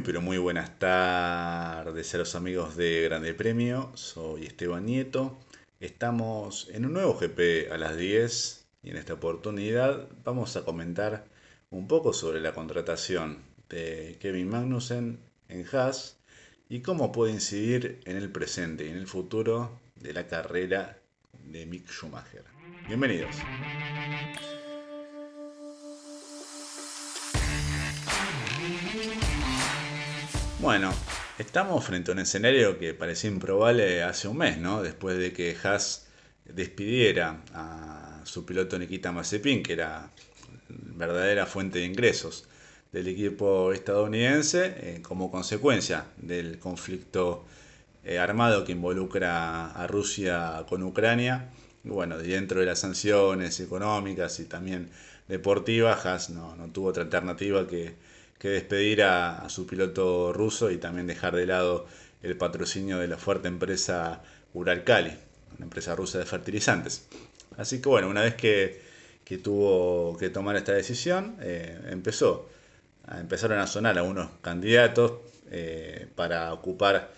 Muy pero muy buenas tardes a los amigos de Grande Premio, soy Esteban Nieto, estamos en un nuevo GP a las 10 y en esta oportunidad vamos a comentar un poco sobre la contratación de Kevin Magnussen en Haas y cómo puede incidir en el presente y en el futuro de la carrera de Mick Schumacher. Bienvenidos. Bueno, estamos frente a un escenario que parecía improbable hace un mes, ¿no? Después de que Haas despidiera a su piloto Nikita Mazepin, que era verdadera fuente de ingresos del equipo estadounidense, eh, como consecuencia del conflicto eh, armado que involucra a Rusia con Ucrania. Y bueno, dentro de las sanciones económicas y también deportivas, Haas no, no tuvo otra alternativa que que despedir a, su piloto ruso y también dejar de lado el patrocinio de la fuerte empresa Uralkali, una empresa rusa de fertilizantes. Así que bueno, una vez que, tuvo que tomar esta decisión, eh, empezó, empezaron a sonar algunos candidatos eh, para ocupar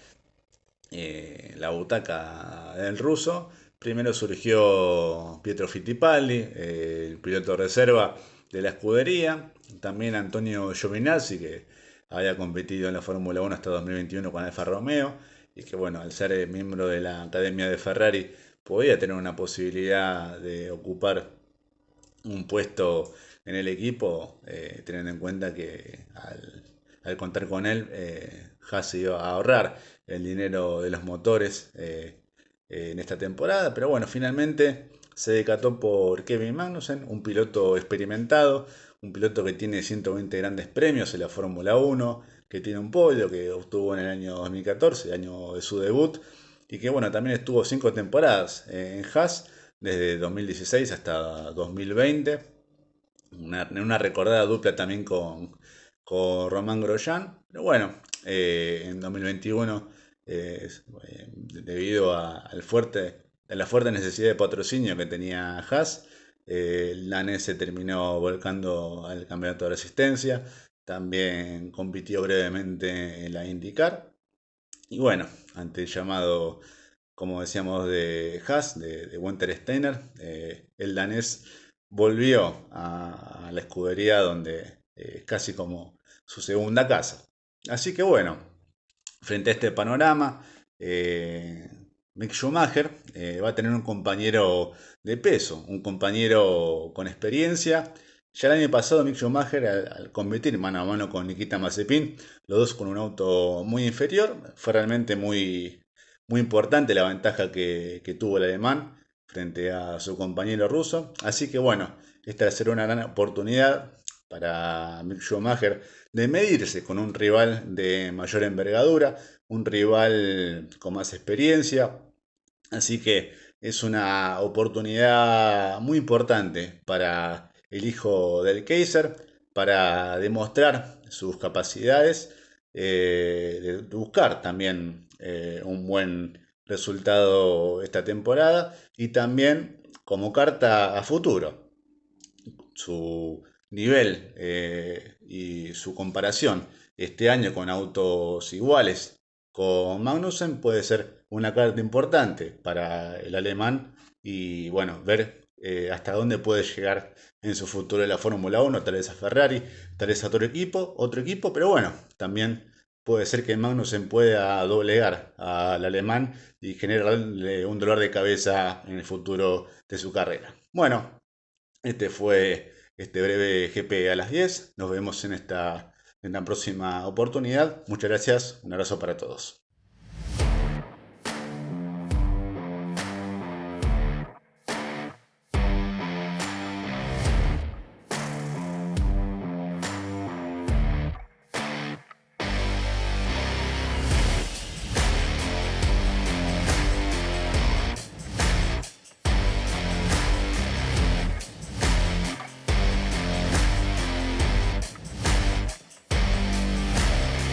eh, la butaca del ruso. Primero surgió Pietro Fittipaldi, el piloto reserva de la escudería, también Antonio Giovinazzi, que había competido en la Fórmula 1 hasta 2021 con Alfa Romeo, y que bueno, al ser miembro de la Academia de Ferrari, podía tener una posibilidad de ocupar un puesto en el equipo, eh, teniendo en cuenta que al, contar con él, eh, Haas iba a ahorrar el dinero de los motores eh, en esta temporada, pero bueno, finalmente se decató por Kevin Magnussen, un piloto experimentado, un piloto que tiene 120 grandes premios en la Fórmula 1, que tiene un podio que obtuvo en el año 2014, el año de su debut, y que bueno, también estuvo cinco temporadas en Haas, desde 2016 hasta 2020, una, una recordada dupla también con, con Román Grosjean, pero bueno, eh, en 2021, eh, debido al fuerte la fuerte necesidad de patrocinio que tenía Haas, eh, el danés se terminó volcando al campeonato de resistencia, también compitió brevemente en la IndyCar. Y bueno, ante el llamado, como decíamos, de Haas, de, Winter Steiner, eh, el danés volvió a, la escudería donde es eh, casi como su segunda casa. Así que bueno, frente a este panorama, Mick Schumacher eh, va a tener un compañero de peso, un compañero con experiencia. Ya el año pasado Mick Schumacher al, competir mano a mano con Nikita Mazepin, los dos con un auto muy inferior, fue realmente muy, muy importante la ventaja que, tuvo el alemán frente a su compañero ruso. Así que bueno, esta será una gran oportunidad para Mick Schumacher de medirse con un rival de mayor envergadura, un rival con más experiencia. Así que es una oportunidad muy importante para el hijo del Kaiser, para demostrar sus capacidades, eh, de buscar también eh, un buen resultado esta temporada y también como carta a futuro. Su nivel eh, y su comparación este año con autos iguales con Magnussen puede ser una carta importante para el alemán y bueno, ver eh, hasta dónde puede llegar en su futuro la Fórmula 1, tal vez a Ferrari, tal vez a otro equipo, otro equipo, pero bueno, también puede ser que Magnussen pueda doblegar al alemán y generarle un dolor de cabeza en el futuro de su carrera. Bueno, este fue este breve GP a las 10. Nos vemos en esta en la próxima oportunidad. Muchas gracias. Un abrazo para todos.